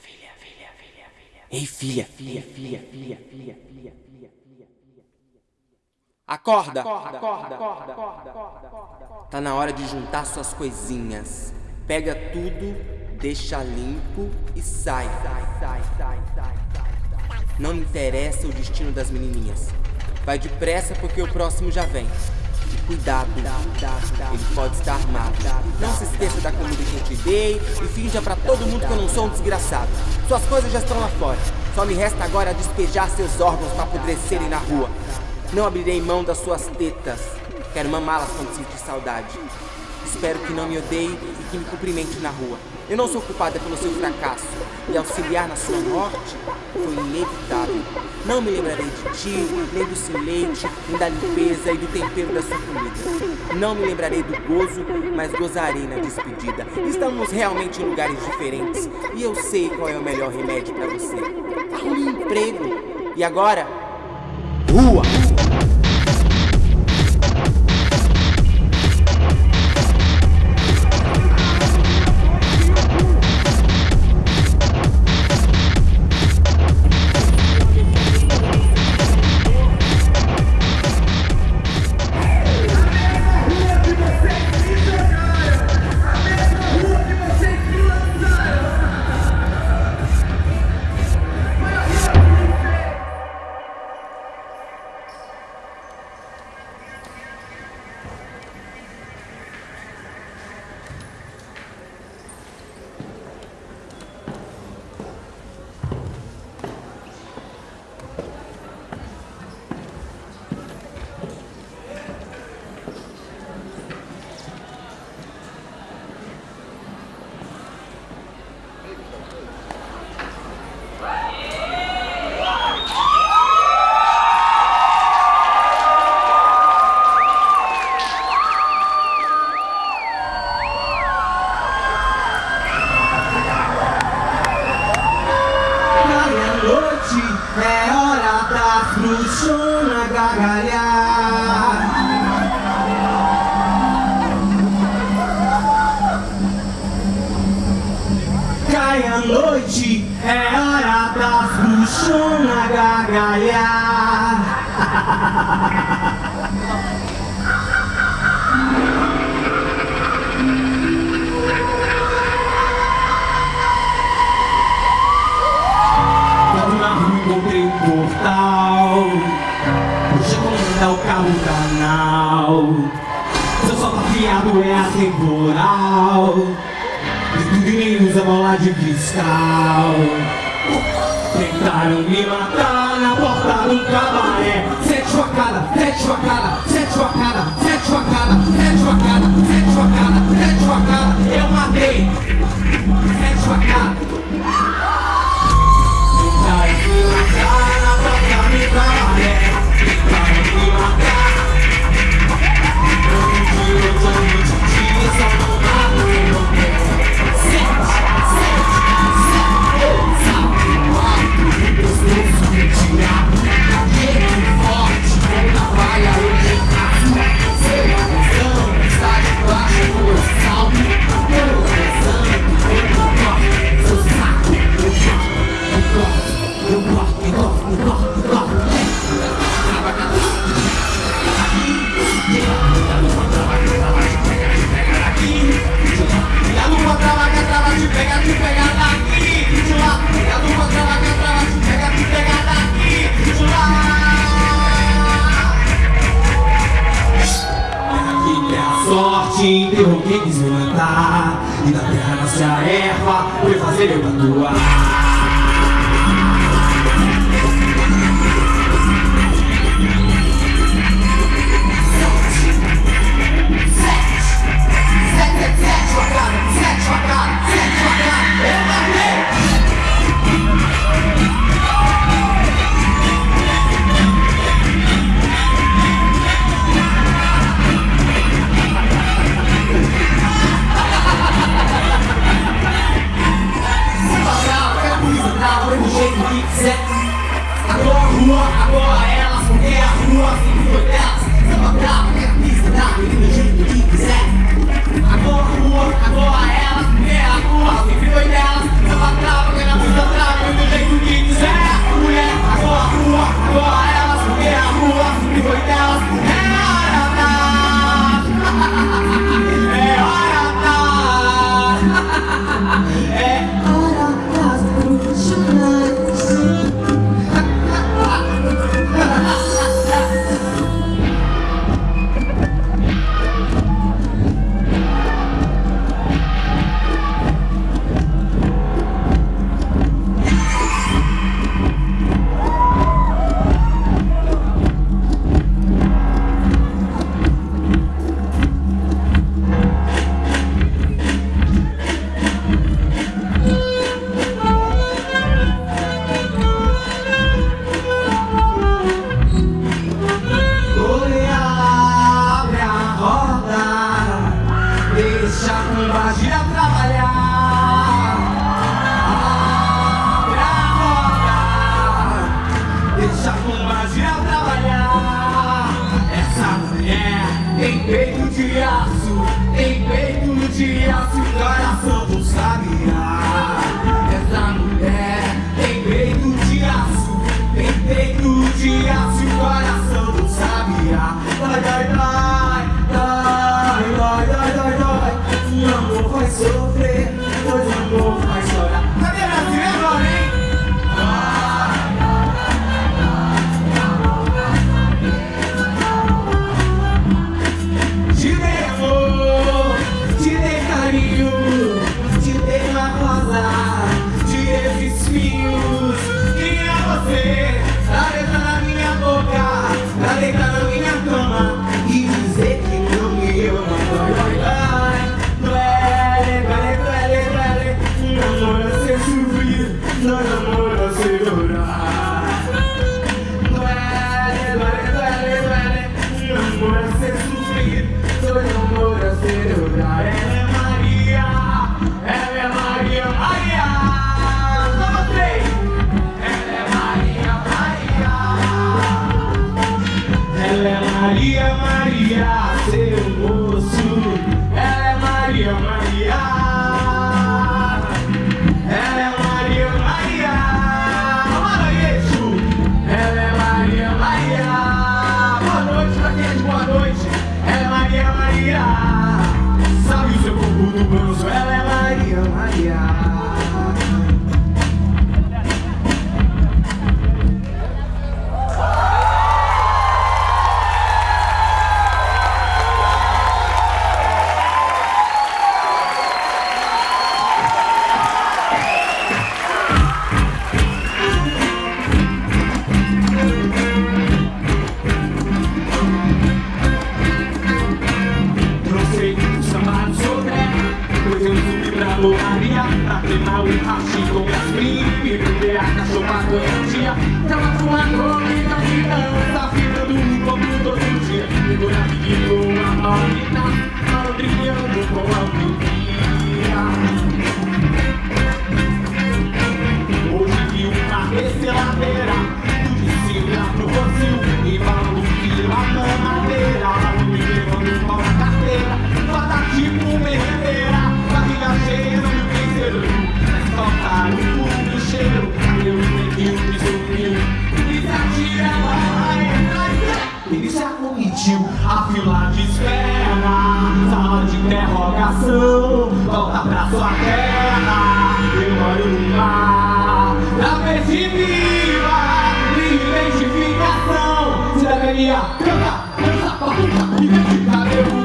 filha, filha, filha, filha. Ei, filha, filha, filha, filha, filha, filha, filha. Acorda. Acorda, acorda, acorda, acorda, acorda. Tá na hora de juntar suas coisinhas. Pega tudo, deixa limpo e sai. Sai, sai, sai, sai, sai. Não me interessa o destino das menininhas. Vai depressa porque o próximo já vem. Cuidado, ele pode estar armado. Não se esqueça da comida que eu te dei e finja pra todo mundo que eu não sou um desgraçado. Suas coisas já estão lá fora. Só me resta agora despejar seus órgãos pra apodrecerem na rua. Não abrirei mão das suas tetas. Quero mamá-las quando sentir saudade. Espero que não me odeie que me cumprimente na rua. Eu não sou culpada pelo seu fracasso. E auxiliar na sua morte foi inevitável. Não me lembrarei de ti, nem do seu leite, nem da limpeza e do tempero da sua comida. Não me lembrarei do gozo, mas gozarei na despedida. Estamos realmente em lugares diferentes. E eu sei qual é o melhor remédio para você. Um emprego. E agora? Bola de cristal. Tentaram me matar na porta do cabaré. Sete facadas, sete facadas, sete facadas, sete facadas, sete facadas, sete facadas, sete facadas Eu matei. Sete facadas enterrou quem quis me matar E da terra nasce a erva, foi fazer eu atuar Agora a rua, agora ela, é a rua, já. Sabe o seu corpo do bronze, viva Identificação. Cidadania Canta, dança, batuta e vem de cabelo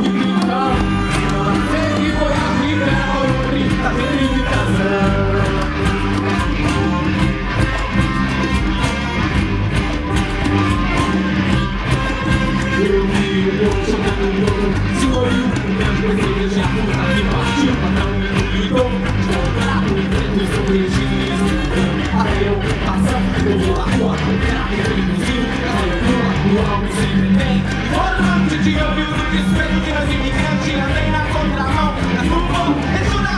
Pela rua, operário e imbecil Caiu o alma sempre bem de ouvir o desespero Que nós imigrantes andem na contramão Nas rumbo, é tudo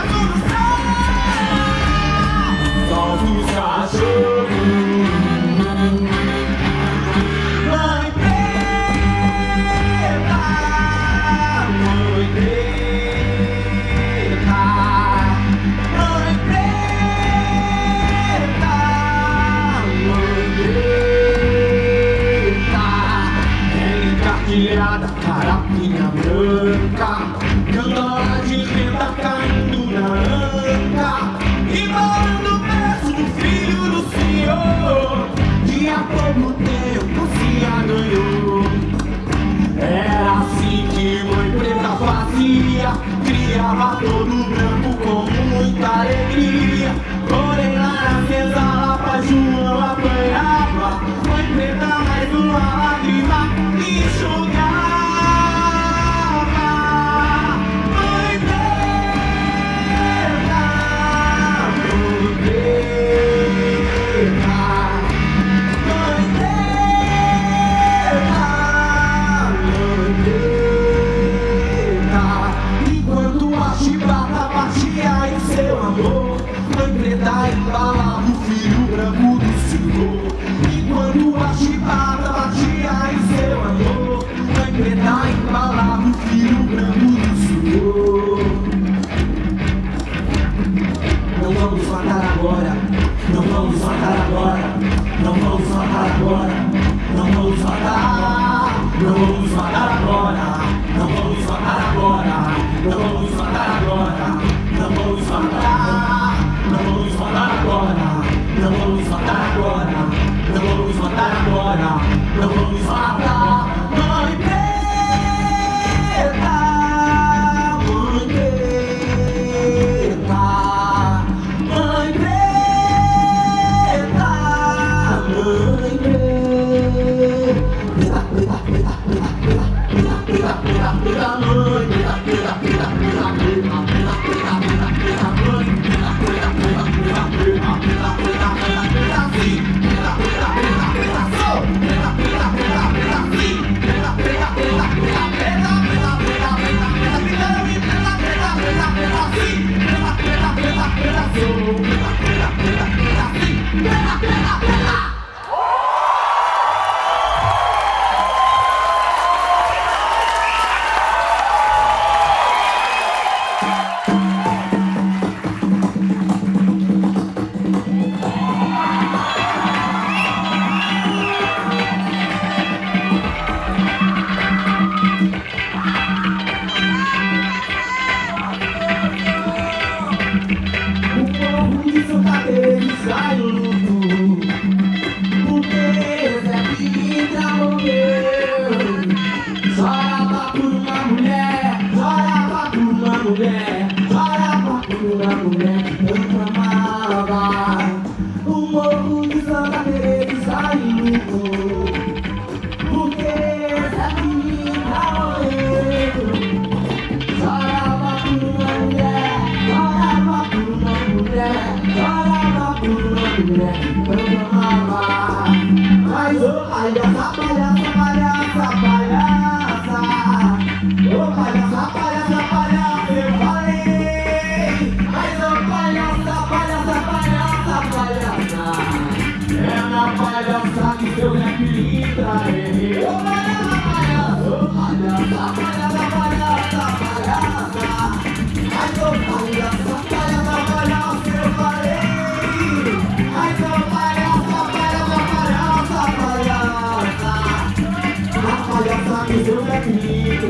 Criava todo branco com muita alegria. Porém lá na senzala pra João apanhava. Foi preta mais uma lágrima. Enxugava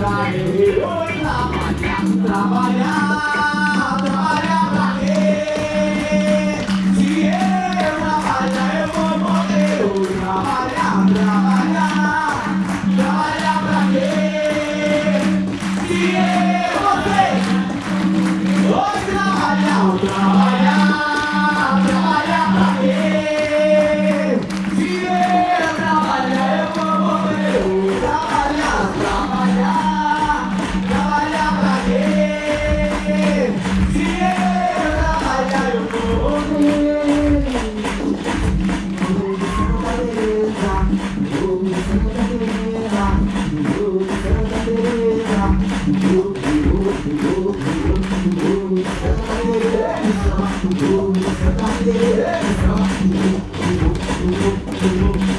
Давай, давай, давай,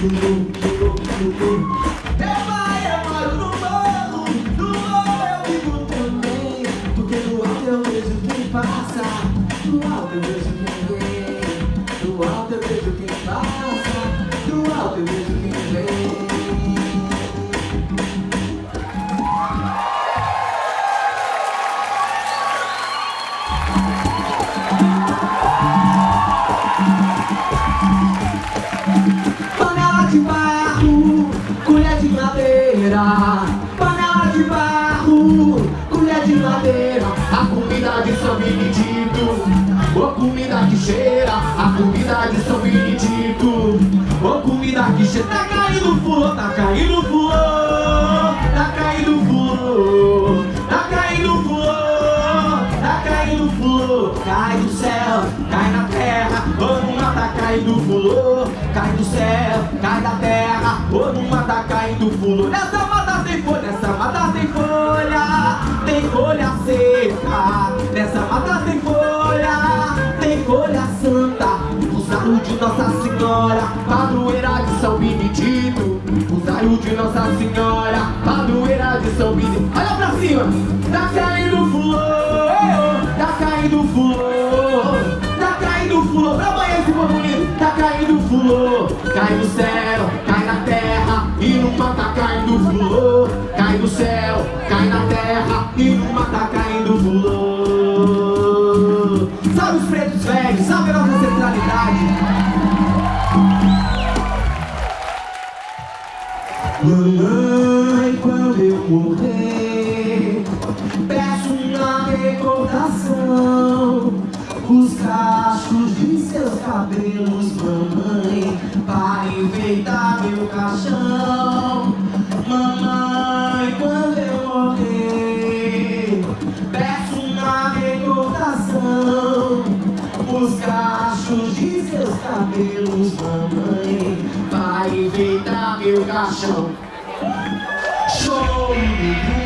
কিন্তু madeira. Panela de barro, colher de madeira. A comida de São Benedito, ô comida que cheira. A comida de São Benedito, ô comida que cheira. Tá caindo fulô, tá caindo fulô, tá caindo fulô, tá caindo fulô, tá caindo fulô. Cai do céu, cai na terra, ô numa tá caindo fulô, cai do céu, cai da terra, ô numa tá caindo fulô. Usaram de Nossa Senhora, padroeira de São Benedito. Usaram de Nossa Senhora, padroeira de São Benedito. Olha pra cima, tá caindo fulô, tá caindo fulô, tá caindo fulô. Pra amanhã esse povo bonito, tá caindo fulô, cai do céu, cai na terra e numa tá caindo fulô, cai do céu, cai na terra e numa tá caindo fulô. Mamãe, quando eu morrer, peço uma recordação. Os cachos de seus cabelos, mamãe, para enfeitar meu caixão. Meu caixão. Show do mundo,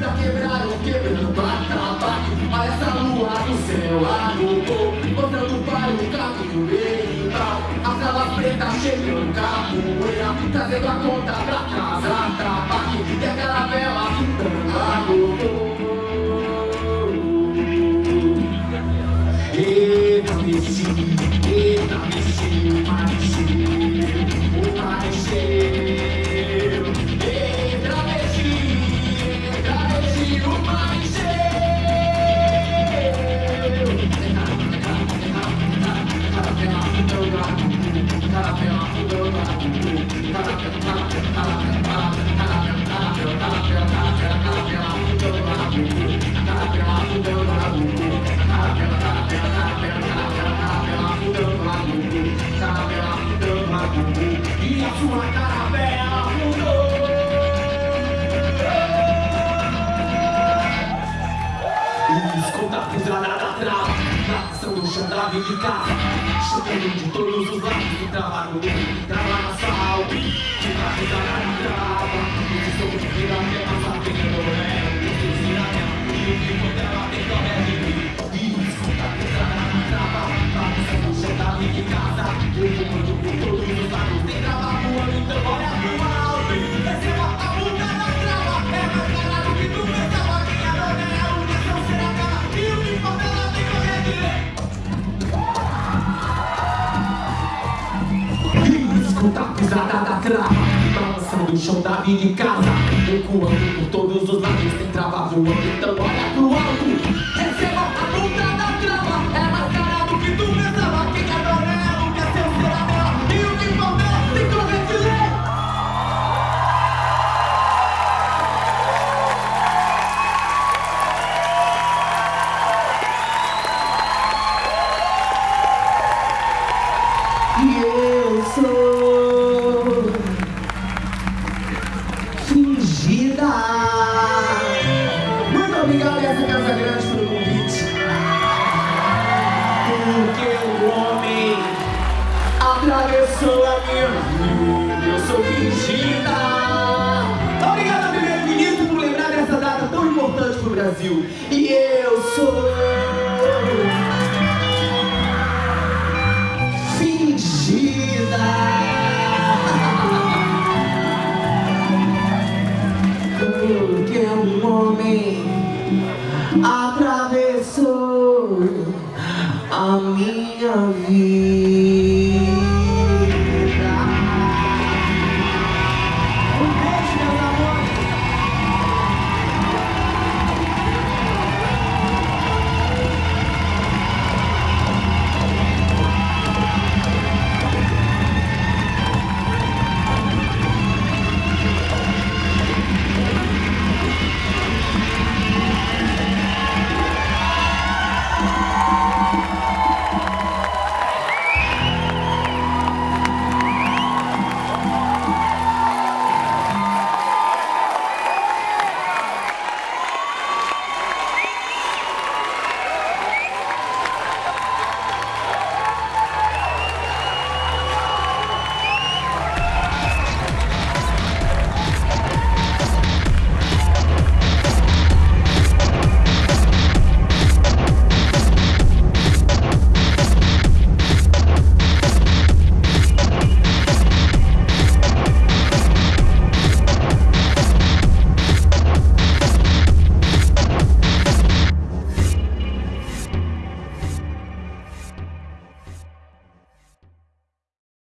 pra quebrar o quebrando batabaque Olha essa lua do céu, agogou Mostrando para o caminho mental A trava preta chegando capoeira Trazendo a conta pra casa, trabaque da de casa Chutando de todos os lados Que trava no que trava na sal Fica a pisada da trava Esse som de vida que passa pegando é Esse ela E o que ela tem que é de mim E escuta a pisada da trava Nação do chão da de casa Eu vou trava Balançando o chão da vida em casa. Recuando por todos os lados Tem trava voando, então olha pro alto atravessou a minha vida